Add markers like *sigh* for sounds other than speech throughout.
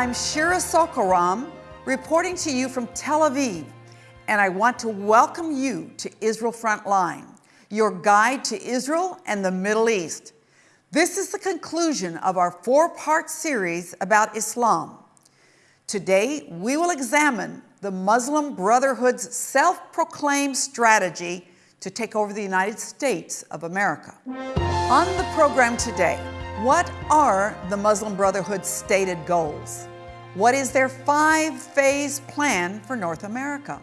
I'm Shira Sorko-Ram reporting to you from Tel Aviv, and I want to welcome you to Israel Frontline, your guide to Israel and the Middle East. This is the conclusion of our four-part series about Islam. Today, we will examine the Muslim Brotherhood's self-proclaimed strategy to take over the United States of America. On the program today, what are the Muslim Brotherhood's stated goals? What is their five-phase plan for North America?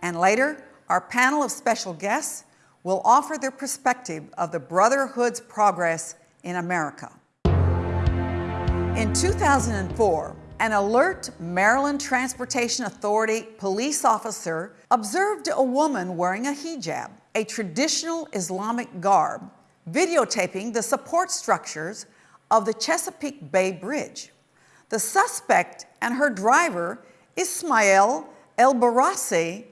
And later, our panel of special guests will offer their perspective of the Brotherhood's progress in America. In 2004, an alert Maryland Transportation Authority police officer observed a woman wearing a hijab, a traditional Islamic garb, videotaping the support structures of the Chesapeake Bay Bridge. The suspect and her driver, Ismail El Barassi,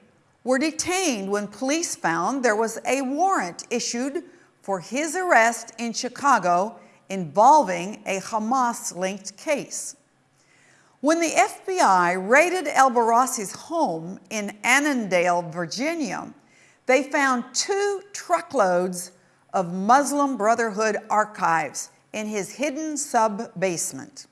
were detained when police found there was a warrant issued for his arrest in Chicago involving a Hamas-linked case. When the FBI raided El Barassi's home in Annandale, Virginia, they found two truckloads of Muslim Brotherhood archives in his hidden sub-basement.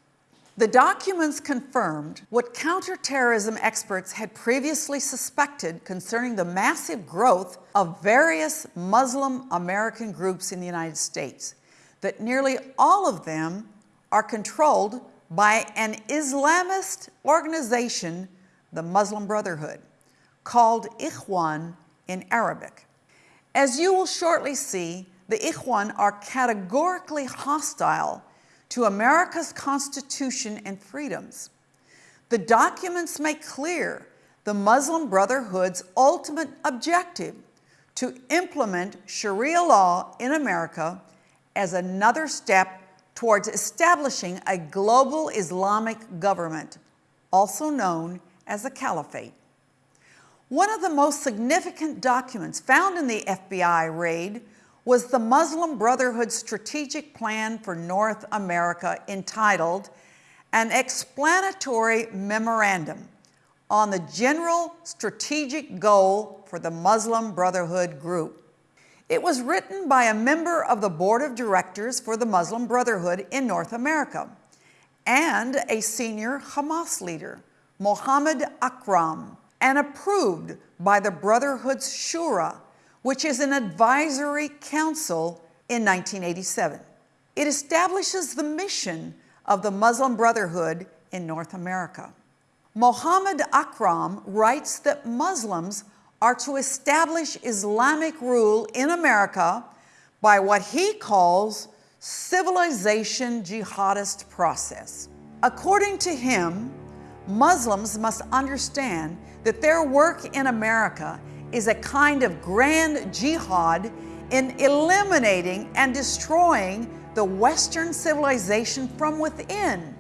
The documents confirmed what counterterrorism experts had previously suspected concerning the massive growth of various Muslim American groups in the United States, that nearly all of them are controlled by an Islamist organization, the Muslim Brotherhood, called Ikhwan in Arabic. As you will shortly see, the Ikhwan are categorically hostile to America's Constitution and freedoms. The documents make clear the Muslim Brotherhood's ultimate objective to implement Sharia law in America as another step towards establishing a global Islamic government, also known as a caliphate. One of the most significant documents found in the FBI raid was the Muslim Brotherhood Strategic Plan for North America entitled An Explanatory Memorandum on the General Strategic Goal for the Muslim Brotherhood Group. It was written by a member of the board of directors for the Muslim Brotherhood in North America and a senior Hamas leader, Mohammed Akram, and approved by the Brotherhood's Shura, which is an advisory council in 1987. It establishes the mission of the Muslim Brotherhood in North America. Mohammed Akram writes that Muslims are to establish Islamic rule in America by what he calls civilization jihadist process. According to him, Muslims must understand that their work in America is a kind of grand jihad in eliminating and destroying the Western civilization from within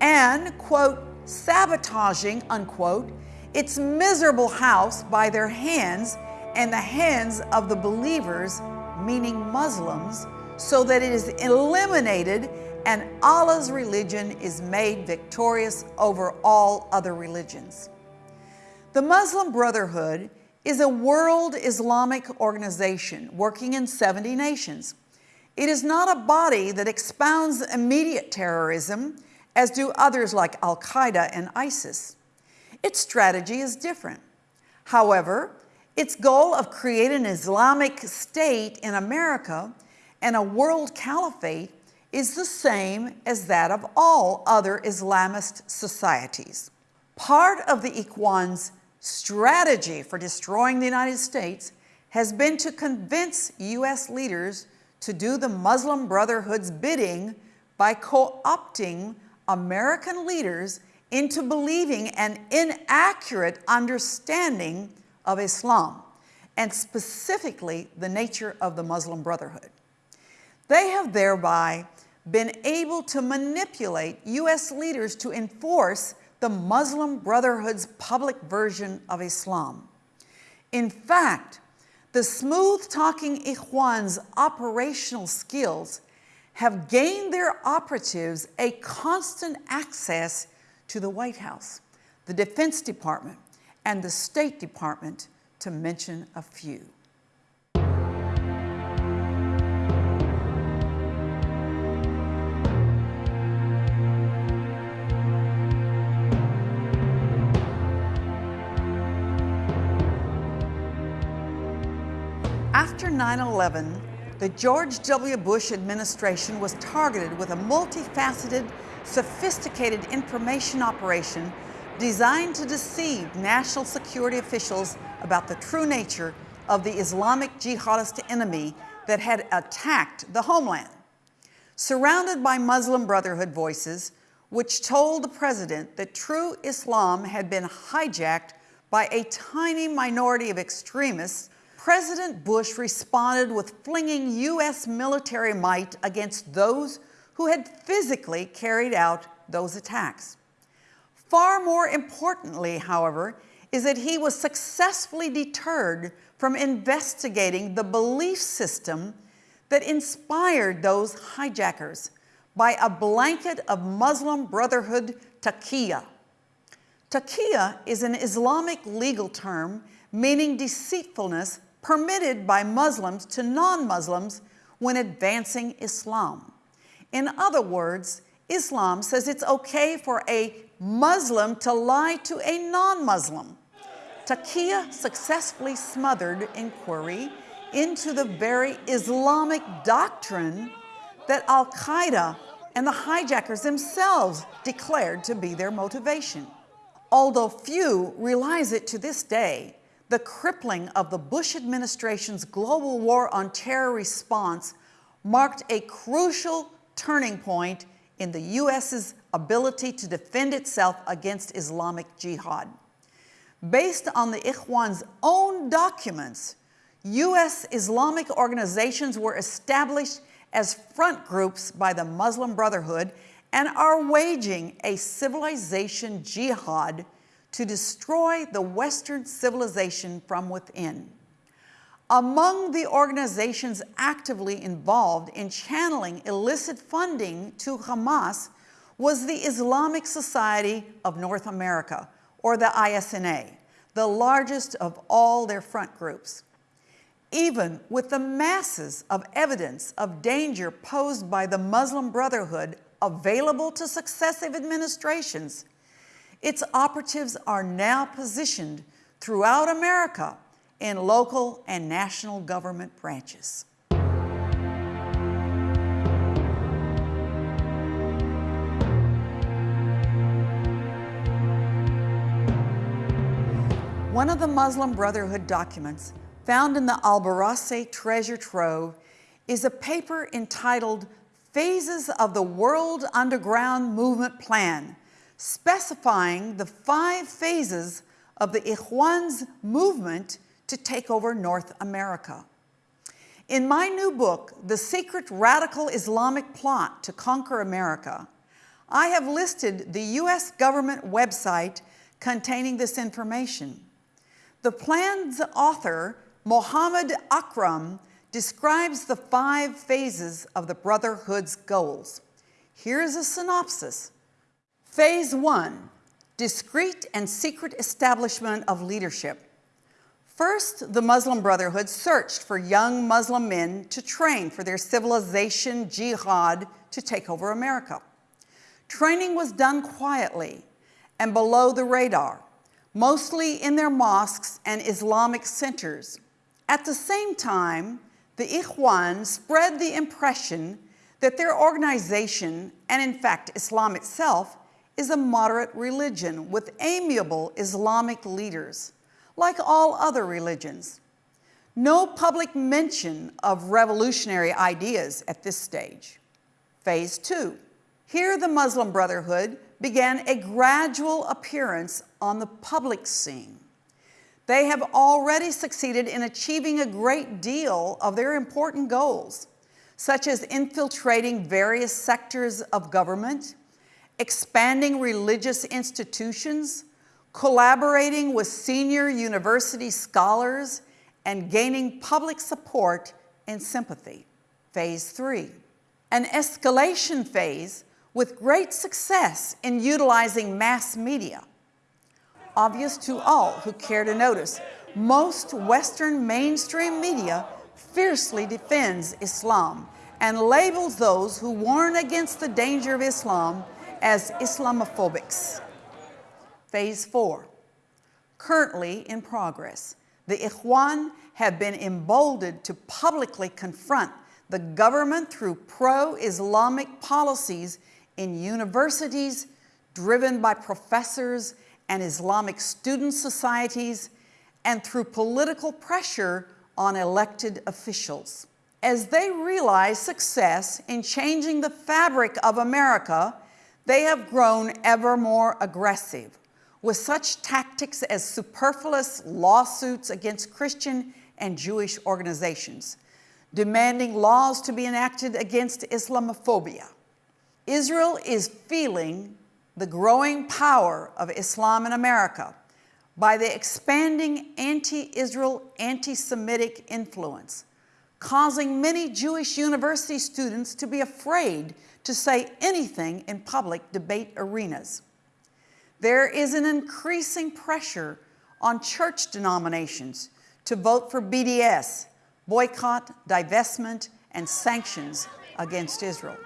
and, quote, sabotaging, unquote, its miserable house by their hands and the hands of the believers, meaning Muslims, so that it is eliminated and Allah's religion is made victorious over all other religions. The Muslim Brotherhood is a world Islamic organization working in 70 nations. It is not a body that expounds immediate terrorism, as do others like Al-Qaeda and ISIS. Its strategy is different. However, its goal of creating an Islamic state in America and a world caliphate is the same as that of all other Islamist societies. Part of the Ikhwan's strategy for destroying the United States has been to convince U.S. leaders to do the Muslim Brotherhood's bidding by co-opting American leaders into believing an inaccurate understanding of Islam, and specifically the nature of the Muslim Brotherhood. They have thereby been able to manipulate U.S. leaders to enforce the Muslim Brotherhood's public version of Islam. In fact, the smooth-talking Ikhwan's operational skills have gained their operatives a constant access to the White House, the Defense Department, and the State Department, to mention a few. After 9 11, the George W. Bush administration was targeted with a multifaceted, sophisticated information operation designed to deceive national security officials about the true nature of the Islamic jihadist enemy that had attacked the homeland. Surrounded by Muslim Brotherhood voices, which told the president that true Islam had been hijacked by a tiny minority of extremists President Bush responded with flinging U.S. military might against those who had physically carried out those attacks. Far more importantly, however, is that he was successfully deterred from investigating the belief system that inspired those hijackers by a blanket of Muslim Brotherhood taqiyya. Taqiyya is an Islamic legal term meaning deceitfulness permitted by Muslims to non-Muslims when advancing Islam. In other words, Islam says it's okay for a Muslim to lie to a non-Muslim. Taqiyya successfully smothered inquiry into the very Islamic doctrine that Al-Qaeda and the hijackers themselves declared to be their motivation. Although few realize it to this day, the crippling of the Bush administration's global war on terror response marked a crucial turning point in the U.S.'s ability to defend itself against Islamic jihad. Based on the Ikhwan's own documents, U.S. Islamic organizations were established as front groups by the Muslim Brotherhood and are waging a civilization jihad to destroy the Western civilization from within. Among the organizations actively involved in channeling illicit funding to Hamas was the Islamic Society of North America, or the ISNA, the largest of all their front groups. Even with the masses of evidence of danger posed by the Muslim Brotherhood available to successive administrations, its operatives are now positioned throughout America in local and national government branches. One of the Muslim Brotherhood documents found in the Al-Barassi treasure trove is a paper entitled Phases of the World Underground Movement Plan, specifying the five phases of the Ikhwan's movement to take over North America. In my new book, The Secret Radical Islamic Plot to Conquer America, I have listed the U.S. government website containing this information. The plan's author, Mohammed Akram, describes the five phases of the Brotherhood's goals. Here's a synopsis Phase one, discreet and secret establishment of leadership. First, the Muslim Brotherhood searched for young Muslim men to train for their civilization jihad to take over America. Training was done quietly and below the radar, mostly in their mosques and Islamic centers. At the same time, the Ikhwan spread the impression that their organization, and in fact Islam itself, is a moderate religion with amiable Islamic leaders, like all other religions. No public mention of revolutionary ideas at this stage. Phase two, here the Muslim Brotherhood began a gradual appearance on the public scene. They have already succeeded in achieving a great deal of their important goals, such as infiltrating various sectors of government, expanding religious institutions, collaborating with senior university scholars, and gaining public support and sympathy. Phase three. an escalation phase with great success in utilizing mass media. Obvious to all who care to notice, most Western mainstream media fiercely defends Islam and labels those who warn against the danger of Islam as Islamophobics. Phase four, currently in progress. The Ikhwan have been emboldened to publicly confront the government through pro-Islamic policies in universities driven by professors and Islamic student societies and through political pressure on elected officials. As they realize success in changing the fabric of America, they have grown ever more aggressive with such tactics as superfluous lawsuits against Christian and Jewish organizations, demanding laws to be enacted against Islamophobia. Israel is feeling the growing power of Islam in America by the expanding anti-Israel, anti-Semitic influence, causing many Jewish university students to be afraid to say anything in public debate arenas. There is an increasing pressure on church denominations to vote for BDS, boycott, divestment, and sanctions against Israel.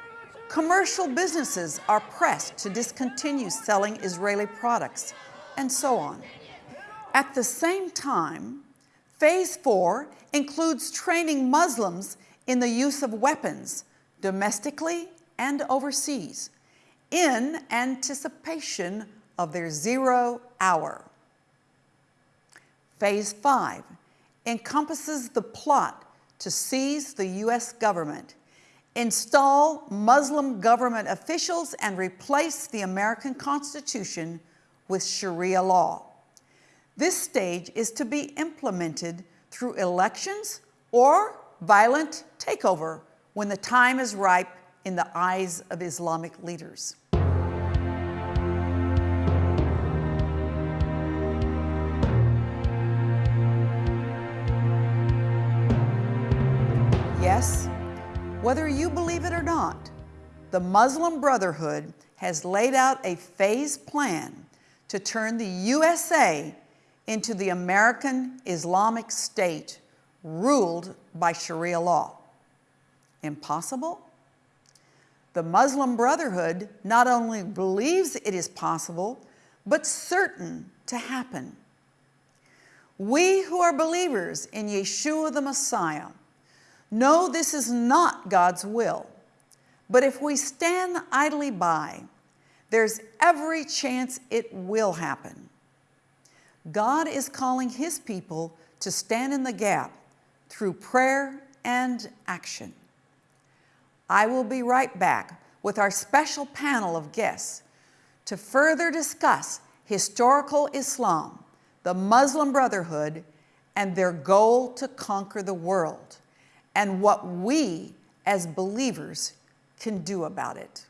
Commercial businesses are pressed to discontinue selling Israeli products, and so on. At the same time, phase four includes training Muslims in the use of weapons, domestically and overseas, in anticipation of their zero hour. Phase five encompasses the plot to seize the U.S. government, install Muslim government officials, and replace the American Constitution with Sharia law. This stage is to be implemented through elections or violent takeover when the time is ripe in the eyes of Islamic leaders. Yes, whether you believe it or not, the Muslim Brotherhood has laid out a phased plan to turn the USA into the American Islamic State ruled by Sharia law. Impossible? The Muslim Brotherhood not only believes it is possible, but certain to happen. We who are believers in Yeshua the Messiah know this is not God's will, but if we stand idly by, there's every chance it will happen. God is calling his people to stand in the gap through prayer and action. I will be right back with our special panel of guests to further discuss historical Islam, the Muslim Brotherhood, and their goal to conquer the world, and what we as believers can do about it.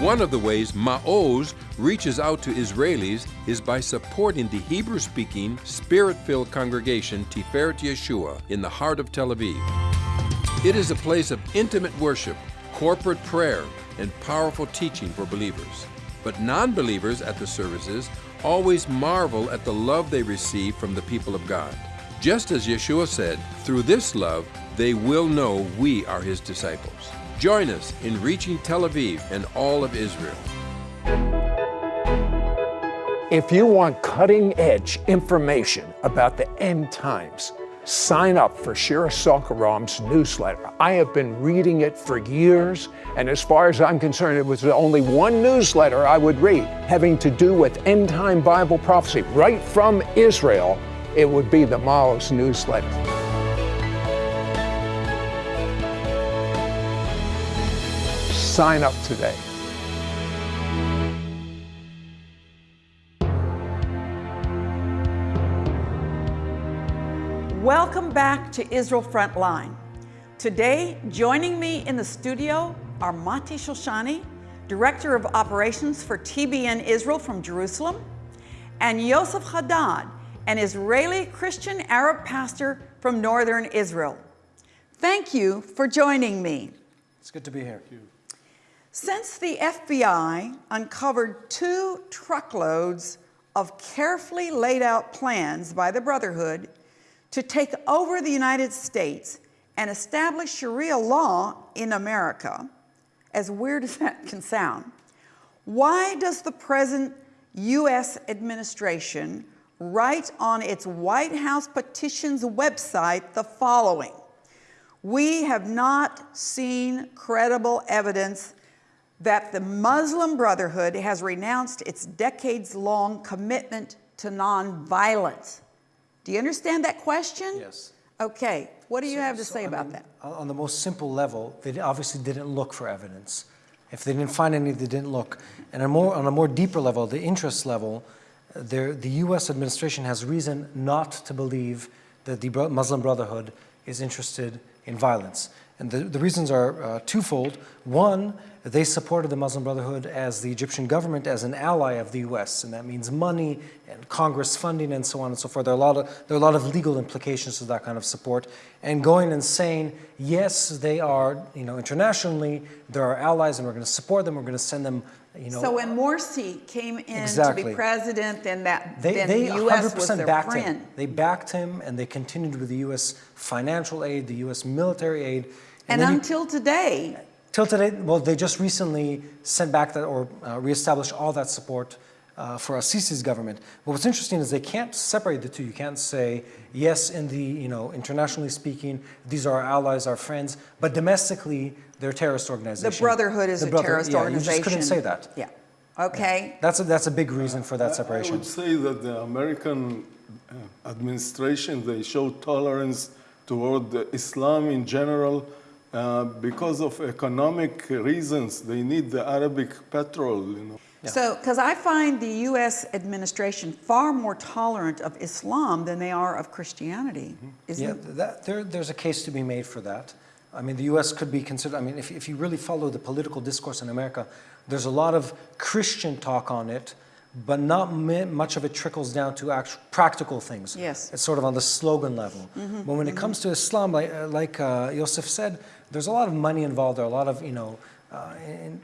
One of the ways Ma'oz reaches out to Israelis is by supporting the Hebrew-speaking, Spirit-filled congregation Tiferet Yeshua in the heart of Tel Aviv. It is a place of intimate worship, corporate prayer, and powerful teaching for believers. But non-believers at the services always marvel at the love they receive from the people of God. Just as Yeshua said, through this love, they will know we are his disciples. Join us in reaching Tel Aviv and all of Israel. If you want cutting edge information about the end times, sign up for Shira Sorko-Ram's newsletter. I have been reading it for years, and as far as I'm concerned, it was the only one newsletter I would read having to do with end time Bible prophecy right from Israel. It would be the Ma'oz newsletter. sign up today. Welcome back to Israel Frontline. Today, joining me in the studio are Mati Shoshani, Director of Operations for TBN Israel from Jerusalem, and Yosef Haddad, an Israeli Christian Arab pastor from Northern Israel. Thank you for joining me. It's good to be here. Since the FBI uncovered two truckloads of carefully laid out plans by the Brotherhood to take over the United States and establish Sharia law in America, as weird *laughs* as that can sound, why does the present U.S. administration write on its White House petitions website the following? We have not seen credible evidence that the Muslim Brotherhood has renounced its decades long commitment to nonviolence. Do you understand that question? Yes. Okay, what do you have to So, say I about mean, that? On the most simple level, they obviously didn't look for evidence. If they didn't find any, they didn't look. And on, more, on a more deeper level, the interest level, there, the U.S. administration has reason not to believe that the Muslim Brotherhood is interested in violence. And the, the reasons are uh, twofold. One, they supported the Muslim Brotherhood as the Egyptian government as an ally of the U.S., and that means money and Congress funding and so on and so forth. There are a lot of, there are a lot of legal implications to that kind of support. And going and saying, yes, they are, you know, internationally, they're our allies, and we're going to support them. We're going to send them, you know. So when Morsi came in to be president, then that They, then they the U.S. 100% was their backed friend. him. They backed him, and they continued with the U.S. financial aid, the U.S. military aid. And then he- until today, Till today, well, they just recently sent back that or uh, reestablished all that support uh, for Assisi's government. But what's interesting is they can't separate the two. You can't say, yes, in the, you know, internationally speaking, these are our allies, our friends, but domestically, they're a terrorist organization. the Brotherhood is The a Brother- terrorist yeah, organization. You just couldn't say that. Yeah. Okay. That's a, that's a big reason for that separation. I separation. would say that the American uh, administration, they show tolerance toward Islam in general uh, because of economic reasons. They need the Arabic petrol, you know. So, because I find the U.S. administration far more tolerant of Islam than they are of Christianity. Isn't Mm-hmm. Yeah, that, there, there's a case to be made for that. I mean, the U.S. could be considered, I mean, if, if you really follow the political discourse in America, there's a lot of Christian talk on it, but not much of it trickles down to actual practical things. Yes. It's sort of on the slogan level. But when it comes to Islam, like, uh, like uh, Yosef said, there's a lot of money involved, there are a lot of, you know, uh, in,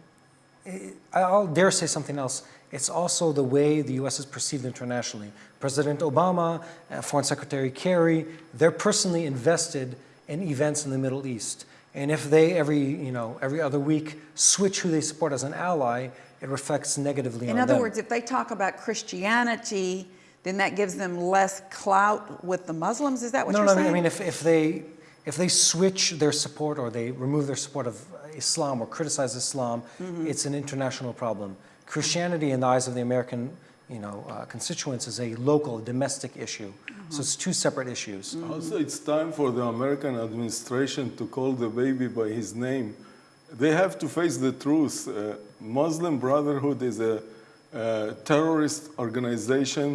I'll dare say something else. It's also the way the U.S. is perceived internationally. President Obama, uh, Foreign Secretary Kerry, they're personally invested in events in the Middle East. And if they every, you know, every other week switch who they support as an ally, it reflects negatively In other them. words, if they talk about Christianity, then that gives them less clout with the Muslims. Is that what no, you're saying? no, I saying? mean, I mean if, if, they, if they switch their support or they remove their support of Islam or criticize Islam, Mm-hmm. it's an international problem. Christianity, in the eyes of the American you know, uh, constituents, is a local, domestic issue. Mm-hmm. So it's two separate issues. Also, it's time for the American administration to call the baby by his name. They have to face the truth. Uh, Muslim Brotherhood is a uh, terrorist organization.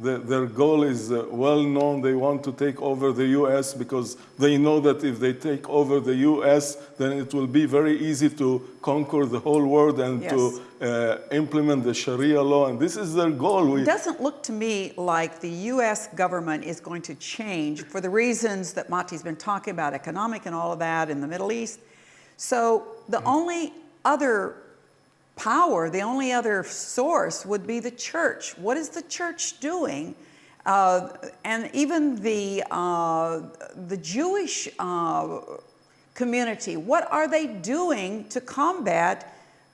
The, their goal is uh, well known. They want to take over the U.S. because they know that if they take over the U.S., then it will be very easy to conquer the whole world and Yes. to uh, implement the Sharia law. And this is their goal. We, It doesn't look to me like the U.S. government is going to change for the reasons that Mati's been talking about, economic and all of that in the Middle East. So the only other power, the only other source would be the church. What is the church doing? Uh, and even the, uh, the Jewish uh, community, what are they doing to combat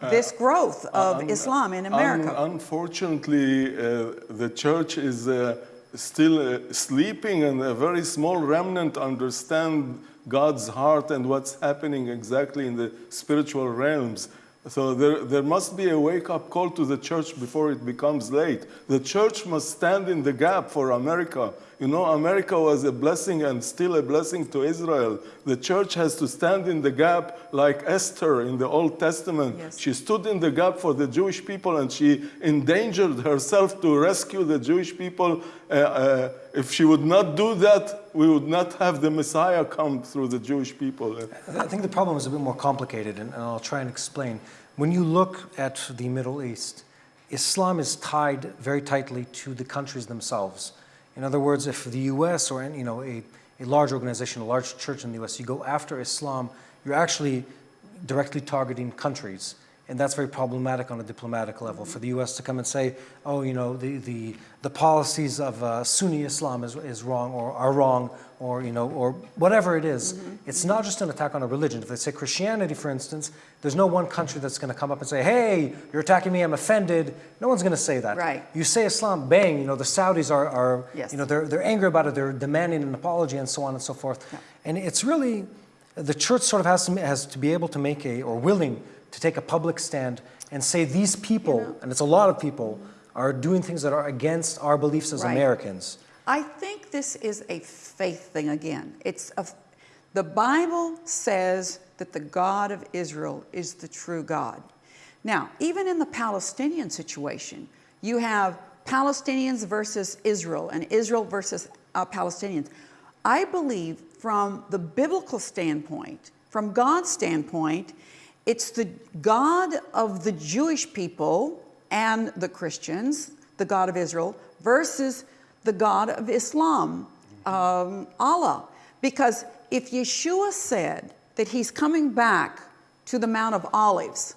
this growth of Un- Islam in un- America? unfortunately, uh, the church is uh, still uh, sleeping, and a very small remnant understand God's heart and what's happening exactly in the spiritual realms. So there, there must be a wake-up call to the church before it becomes late. The church must stand in the gap for America. You know, America was a blessing and still a blessing to Israel. The church has to stand in the gap like Esther in the Old Testament. Yes. She stood in the gap for the Jewish people and she endangered herself to rescue the Jewish people. Uh, uh, if she would not do that, we would not have the Messiah come through the Jewish people. I think the problem is a bit more complicated, and, and I'll try and explain. When you look at the Middle East, Islam is tied very tightly to the countries themselves. In other words, if the U.S. or you know a, a large organization, a large church in the U.S., you go after Islam, you're actually directly targeting countries. And that's very problematic on a diplomatic level for the U.S. to come and say, oh, you know, the, the, the policies of uh, Sunni Islam is, is wrong or are wrong or, you know, or whatever it is. It's not just an attack on a religion. If they say Christianity, for instance, there's no one country that's going to come up and say, hey, you're attacking me, I'm offended. No one's going to say that. Right. You say Islam, bang, you know, the Saudis are, are Yes. you know, they're, they're angry about it, they're demanding an apology and so on and so forth. And it's really, the church sort of has to, has to be able to make a, or willing to take a public stand and say these people, and it's a lot of people, are doing things that are against our beliefs as Right. Americans. I think this is a faith thing again. It's a, the Bible says that the God of Israel is the true God. Now, even in the Palestinian situation, you have Palestinians versus Israel and Israel versus uh, Palestinians. I believe from the biblical standpoint, from God's standpoint, it's the God of the Jewish people and the Christians, the God of Israel, versus the God of Islam, um, Allah. Because if Yeshua said that he's coming back to the Mount of Olives,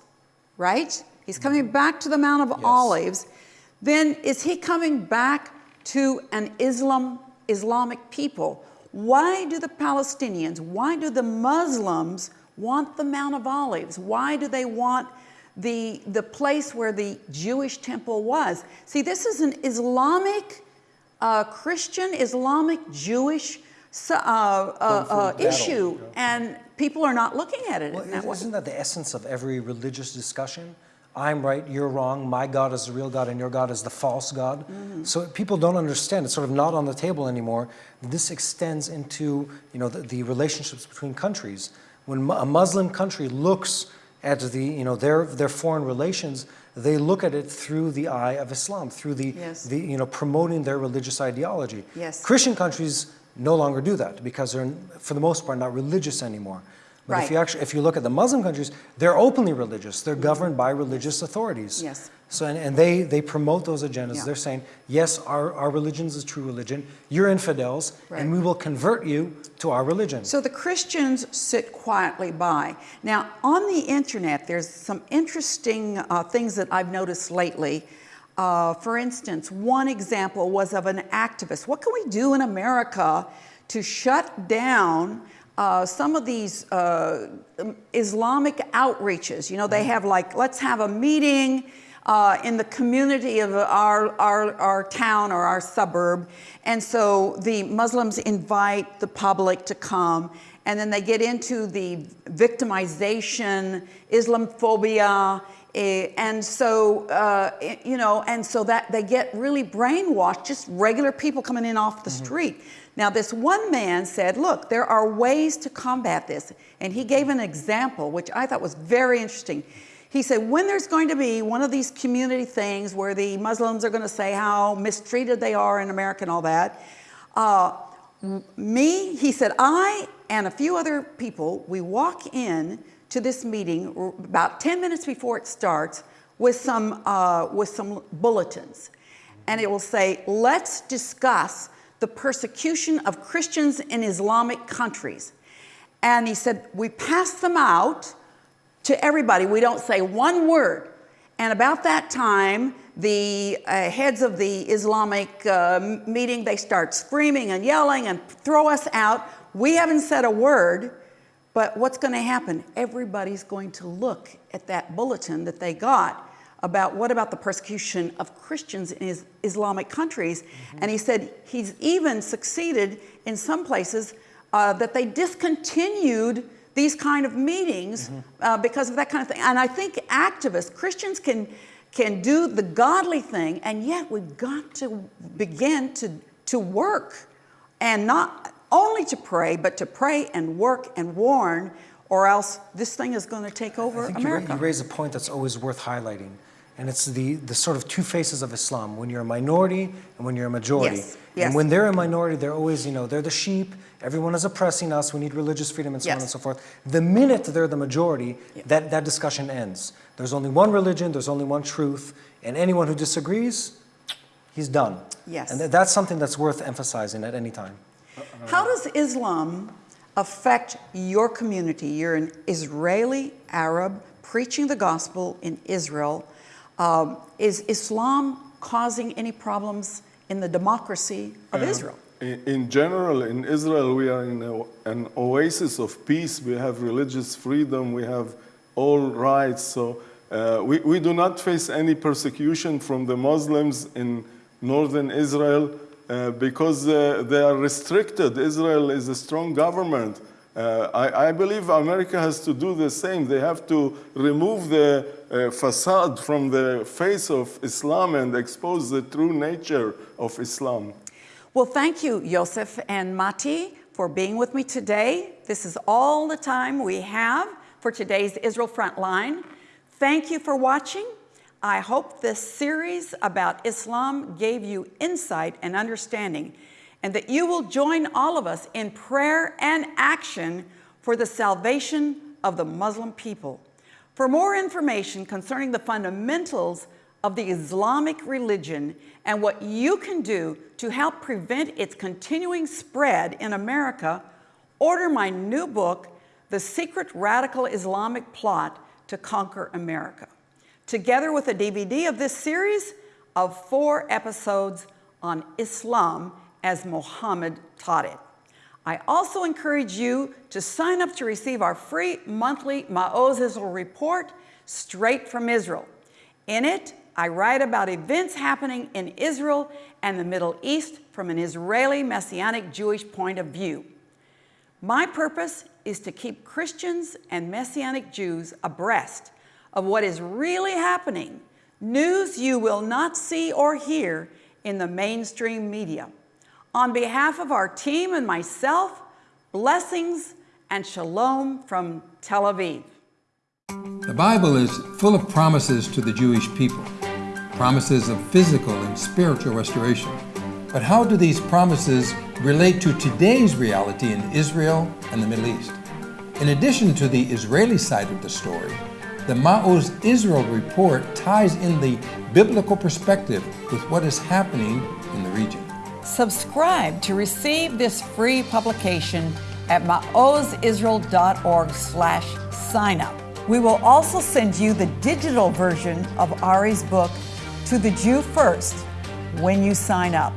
right? He's coming back to the Mount of Olives, then is he coming back to an Islam, Islamic people? Why do the Palestinians, why do the Muslims want the Mount of Olives? Why do they want the, the place where the Jewish temple was? See, this is an Islamic, uh, Christian, Islamic, Jewish uh, uh, uh, issue, and people are not looking at it Well, in that way. isn't that the essence of every religious discussion? I'm right, you're wrong, my God is the real God and your God is the false God. Mm-hmm. So people don't understand, it's sort of not on the table anymore. This extends into you know, the, the relationships between countries. When a Muslim country looks at the, you know, their, their foreign relations, they look at it through the eye of Islam, through the, Yes. the you know, promoting their religious ideology. Yes. Christian countries no longer do that because they're, for the most part, not religious anymore. But if you actually, if you look at the Muslim countries, they're openly religious. They're governed by religious authorities. Yes. So, and, and they, they promote those agendas. Yeah. They're saying, yes, our, our religion is a true religion. You're infidels, Right. and we will convert you to our religion. So the Christians sit quietly by. Now, on the internet, there's some interesting uh, things that I've noticed lately. Uh, for instance, one example was of an activist. What can we do in America to shut down uh, some of these uh, Islamic outreaches? You know, they have like, let's have a meeting uh, in the community of our, our, our town or our suburb. And so the Muslims invite the public to come, and then they get into the victimization, Islamophobia, eh, and so, uh, eh, you know, and so that they get really brainwashed, just regular people coming in off the street. Now, this one man said, look, there are ways to combat this. And he gave an example, which I thought was very interesting. He said, when there's going to be one of these community things where the Muslims are going to say how mistreated they are in America and all that, uh, me, he said, I and a few other people, we walk in to this meeting about 10 minutes before it starts with some, uh, with some bulletins. And it will say, let's discuss the persecution of Christians in Islamic countries. And he said, we pass them out to everybody. We don't say one word. And about that time, the uh, heads of the Islamic uh, meeting, they start screaming and yelling and throw us out. We haven't said a word, but what's going to happen? Everybody's going to look at that bulletin that they got about what about the persecution of Christians in is- Islamic countries. And he said he's even succeeded in some places uh, that they discontinued these kind of meetings uh, because of that kind of thing. And I think activists, Christians can, can do the godly thing, and yet we've got to begin to, to work and not only to pray, but to pray and work and warn, or else this thing is going to take over America. you raise a point that's always worth highlighting. And it's the, the sort of two faces of Islam, when you're a minority and when you're a majority. Yes, yes. And when they're a minority, they're always, you know, they're the sheep, everyone is oppressing us, we need religious freedom and so on and so forth. The minute they're the majority, that, that discussion ends. There's only one religion, there's only one truth, and anyone who disagrees, he's done. Yes. And th- that's something that's worth emphasizing at any time. How does Islam affect your community? You're an Israeli Arab preaching the gospel in Israel. Um, is Islam causing any problems in the democracy of Israel? In, in general, in Israel, we are in a, an oasis of peace. We have religious freedom, we have all rights. So uh, we, we do not face any persecution from the Muslims in northern Israel uh, because uh, they are restricted. Israel is a strong government. Uh, I, I, believe America has to do the same. They have to remove the uh, facade from the face of Islam and expose the true nature of Islam. Well, thank you, Yosef and Mati, for being with me today. This is all the time we have for today's Israel Frontline. Thank you for watching. I hope this series about Islam gave you insight and understanding, and that you will join all of us in prayer and action for the salvation of the Muslim people. For more information concerning the fundamentals of the Islamic religion and what you can do to help prevent its continuing spread in America, order my new book, The Secret Radical Islamic Plot to Conquer America together with a DVD of this series of four episodes on Islam as Muhammad taught it. I also encourage you to sign up to receive our free monthly Ma'oz Israel report straight from Israel. In it, I write about events happening in Israel and the Middle East from an Israeli Messianic Jewish point of view. My purpose is to keep Christians and Messianic Jews abreast of what is really happening, news you will not see or hear in the mainstream media. On behalf of our team and myself, blessings and shalom from Tel Aviv. The Bible is full of promises to the Jewish people, promises of physical and spiritual restoration. But how do these promises relate to today's reality in Israel and the Middle East? In addition to the Israeli side of the story, the Ma'oz Israel report ties in the biblical perspective with what is happening in the region. Subscribe to receive this free publication at maozisrael.org slash sign up. We will also send you the digital version of Ari's book, To the Jew First, when you sign up.